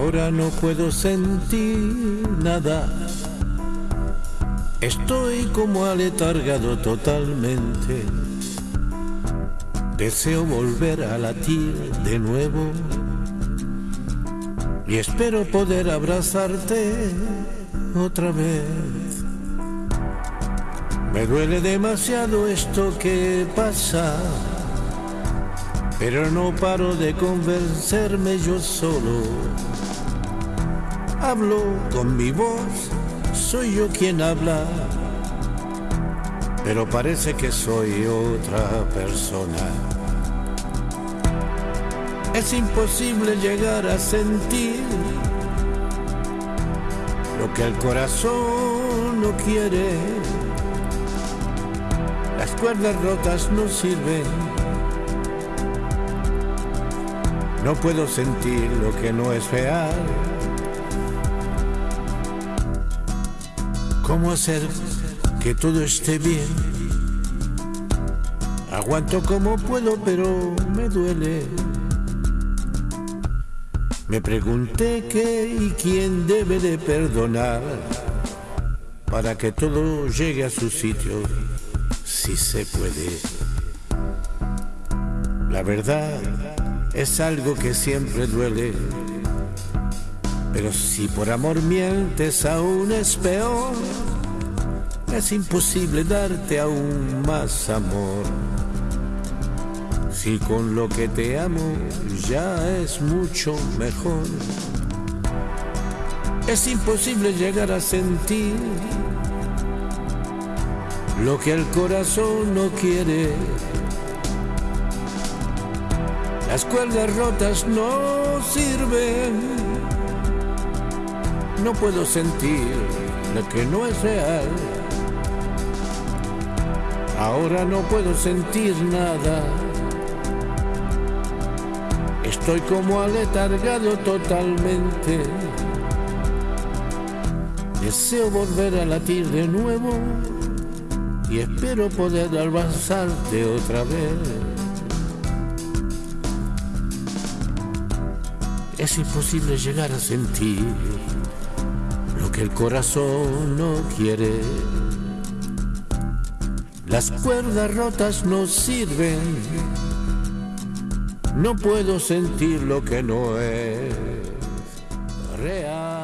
Ahora no puedo sentir nada. Estoy como aletargado totalmente. Deseo volver a latir de nuevo. Y espero poder abrazarte otra vez. Me duele demasiado esto que pasa pero no paro de convencerme yo solo. Hablo con mi voz, soy yo quien habla, pero parece que soy otra persona. Es imposible llegar a sentir lo que el corazón no quiere. Las cuerdas rotas no sirven no puedo sentir lo que no es real. ¿Cómo hacer que todo esté bien? Aguanto como puedo, pero me duele. Me pregunté qué y quién debe de perdonar para que todo llegue a su sitio, si se puede. La verdad es algo que siempre duele. Pero si por amor mientes aún es peor, es imposible darte aún más amor. Si con lo que te amo ya es mucho mejor, es imposible llegar a sentir lo que el corazón no quiere las cuerdas rotas no sirven. No puedo sentir lo que no es real. Ahora no puedo sentir nada. Estoy como aletargado totalmente. Deseo volver a latir de nuevo y espero poder avanzarte otra vez. Es imposible llegar a sentir lo que el corazón no quiere. Las cuerdas rotas no sirven, no puedo sentir lo que no es real.